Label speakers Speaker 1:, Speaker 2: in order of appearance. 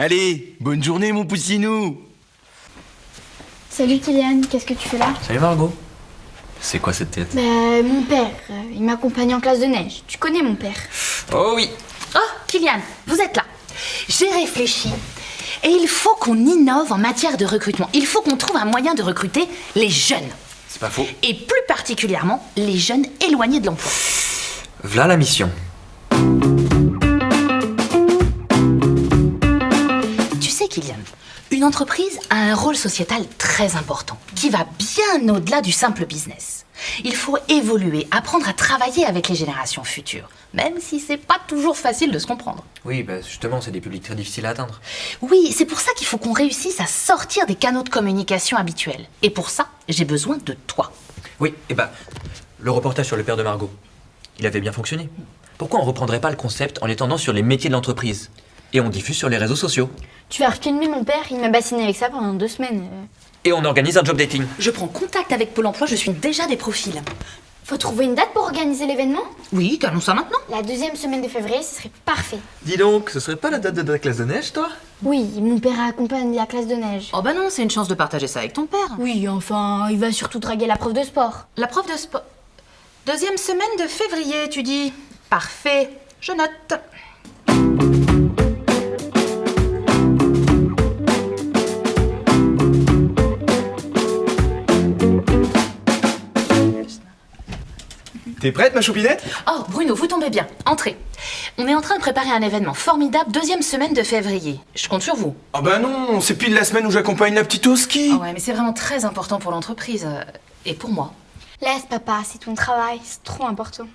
Speaker 1: Allez, bonne journée mon poussinou
Speaker 2: Salut Kylian, qu'est-ce que tu fais là?
Speaker 3: Salut Margot. C'est quoi cette tête?
Speaker 2: Bah, mon père, euh, il m'accompagne en classe de neige. Tu connais mon père?
Speaker 3: Oh oui
Speaker 4: Oh, Kylian, vous êtes là. J'ai réfléchi. Et il faut qu'on innove en matière de recrutement. Il faut qu'on trouve un moyen de recruter les jeunes.
Speaker 3: C'est pas faux.
Speaker 4: Et plus particulièrement, les jeunes éloignés de l'emploi.
Speaker 3: V'là la mission.
Speaker 4: Kylian, une entreprise a un rôle sociétal très important, qui va bien au-delà du simple business. Il faut évoluer, apprendre à travailler avec les générations futures, même si c'est pas toujours facile de se comprendre.
Speaker 3: Oui, bah justement, c'est des publics très difficiles à atteindre.
Speaker 4: Oui, c'est pour ça qu'il faut qu'on réussisse à sortir des canaux de communication habituels. Et pour ça, j'ai besoin de toi.
Speaker 3: Oui, et bah, le reportage sur le père de Margot, il avait bien fonctionné. Pourquoi on reprendrait pas le concept en l'étendant sur les métiers de l'entreprise? Et on diffuse sur les réseaux sociaux.
Speaker 2: Tu vas refilmer mon père, il m'a bassiné avec ça pendant deux semaines.
Speaker 3: Et on organise un job dating.
Speaker 4: Je prends contact avec Pôle emploi, je suis déjà des profils.
Speaker 2: Faut trouver une date pour organiser l'événement
Speaker 4: Oui, calons ça maintenant.
Speaker 2: La deuxième semaine de février, ce serait parfait.
Speaker 5: Dis donc, ce serait pas la date de ta classe de neige, toi?
Speaker 2: Oui, mon père accompagne la classe de neige.
Speaker 4: Oh bah non, c'est une chance de partager ça avec ton père.
Speaker 2: Oui, enfin, il va surtout draguer la prof de sport.
Speaker 4: La prof de sport. Deuxième semaine de février, tu dis. Parfait, je note.
Speaker 5: T'es prête, ma choupinette?
Speaker 4: Oh, Bruno, vous tombez bien. Entrez. On est en train de préparer un événement formidable, deuxième semaine de février. Je compte sur vous.
Speaker 1: Ah bah non, c'est pile la semaine où j'accompagne la petite au ski
Speaker 4: Ah ouais, mais c'est vraiment très important pour l'entreprise. euh, Et pour moi.
Speaker 2: Laisse papa, c'est ton travail, c'est trop important.